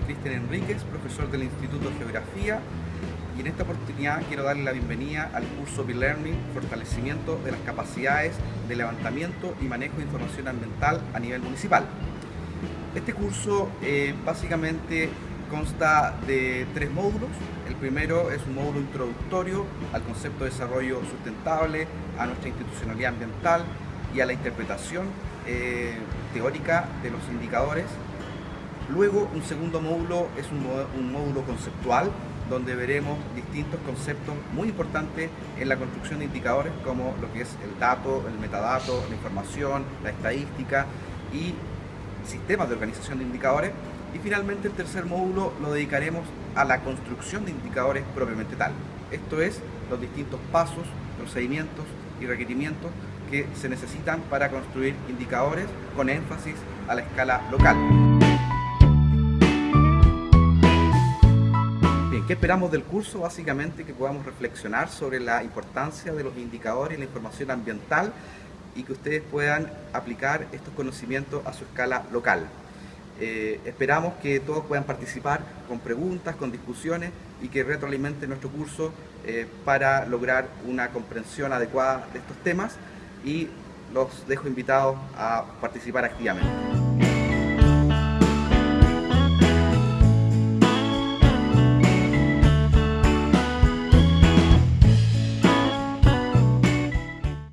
Cristian Enríquez, profesor del Instituto de Geografía y en esta oportunidad quiero darle la bienvenida al curso B-Learning Fortalecimiento de las capacidades de levantamiento y manejo de información ambiental a nivel municipal. Este curso eh, básicamente consta de tres módulos. El primero es un módulo introductorio al concepto de desarrollo sustentable, a nuestra institucionalidad ambiental y a la interpretación eh, teórica de los indicadores. Luego un segundo módulo es un, módulo conceptual donde veremos distintos conceptos muy importantes en la construcción de indicadores como lo que es el dato, el metadato, la información, la estadística y sistemas de organización de indicadores y finalmente el tercer módulo lo dedicaremos a la construcción de indicadores propiamente tal. Esto es, los distintos pasos, procedimientos y requerimientos que se necesitan para construir indicadores con énfasis a la escala local. ¿Qué esperamos del curso? Básicamente que podamos reflexionar sobre la importancia de los indicadores y la información ambiental y que ustedes puedan aplicar estos conocimientos a su escala local. Eh, esperamos que todos puedan participar con preguntas, con discusiones y que retroalimenten nuestro curso eh, para lograr una comprensión adecuada de estos temas y los dejo invitados a participar activamente.